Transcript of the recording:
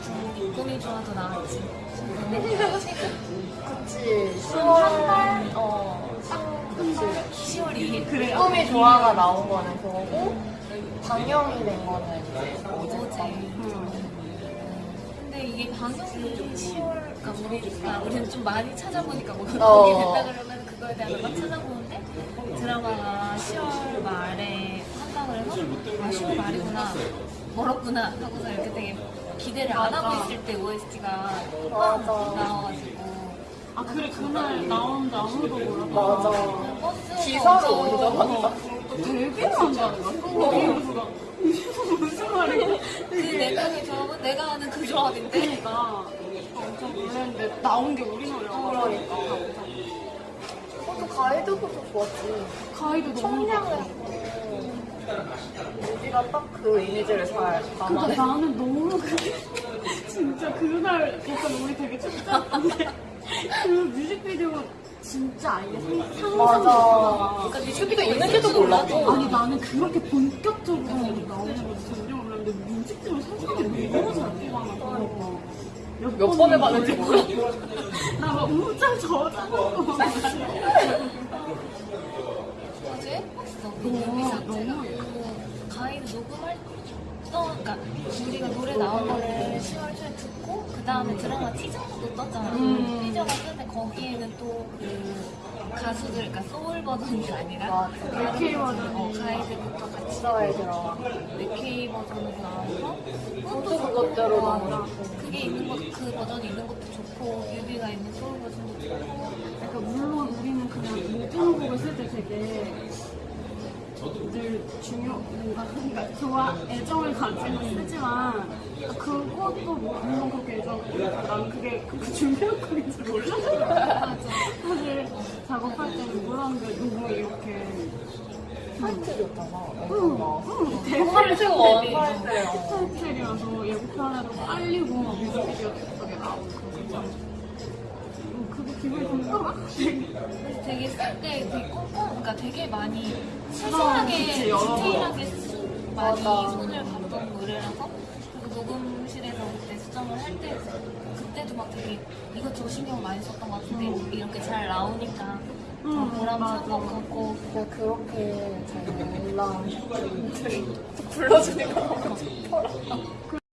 꿈이 좋아도 나왔지. 그치 10월 한달 어. 그치 10월 2일. 그래. 꿈이 좋아가 나온 거는 그거고 방영이 된 거는 이제 어제 어제. 근데 이게 방송이 10월, 그러니까 우리가 우리는 좀 많이 찾아보니까 뭐 그런 어. 게 됐다 그러면 그거에 대해서 막 찾아보는데 드라마가 10월 말에 한다고 해서 아 10월 말이구나 멀었구나 하고서 이렇게 되게 기대를 안 하고 있을 때 OST가 맞아. 나와가지고. 아 그래 그날 나오는데 아무도 몰라. 맞아. 버스 기사로 먼저 봤다 되게 많다는 거야. 그래서 무슨 말이야? 그네 명의 조합은 내가 아는 그 조합인데. 그러니까. 엄청 놀랐는데 나온 게 우리 노래라고 그러니까. 그것도 가이드부터 좋았지. 가이드 너무 청량했 고 우리가 딱 그 이미지를 잘 그러니까 담아냈어 나는 너무 그게 진짜 그날 약간 우리 되게 춥잖았는데 그 뮤직비디오 진짜 아예 상상 맞아. 그러니까 뮤직비디오 있는지도 몰랐고 아니 나는 그렇게 본격적으로 나오는 거 전혀 몰랐는데 뮤직비디오 상상이 너무 잘 찍어놔서 몇 번을 봤는지 몰라. 나막 어제 봤어. 너무. 너무 그 가이드 녹음할 또 그러니까 우리가 노래 나온 거를 10월 초에 듣고 그 다음에 드라마 티저도 떴잖아. 음. 티저가 뜨는데 거기에는 또그 가수들, 그러니까 소울 버전이 아니라. AK 버전이. 어, 가이드부터 같이 들어가 네케이 버전으로 나와서 그것도 그것대로. 좋고. 그게 있는 것, 그 버전이 있는 것도 좋고 뮤비가 있는 소울 버전도 좋고 그러니까 물론 우리는 그냥 모든 곡을 쓸 때 되게 늘 중요 뭔가 그러니까 좋아 애정을 가지고 쓰지만 그것도 뭐 물론 그렇게 애정 난 그게 그 준비한 곡인지 몰랐어 사실 작업할 때는 몰랐는데 너무 이렇게 타이틀이었잖아 응, 응, 대화를 타이틀 쓰고 원 되게 타이틀 타이틀이어서 예고편에도 빨리고 뮤직비디오 예쁘게 나오고 음, 그게 기분이 좋더라 그래서 되게 쓸 때 되게 꼼꼼, 그러니까 되게 많이 그치, 세세하게, 여러 번. 디테일하게 쓰- 많이 맞아. 손을 봤던 노래라서 그리고 녹음실에서 그때 수정을 할 때 그때도 막 되게 이것저것 신경 많이 썼던 것 같은데 이렇게 잘 나오니까 더 음, 보람찬 것. 같고 그냥 그렇게 잘 올라온 분들이 불러주니까 너무 좋더라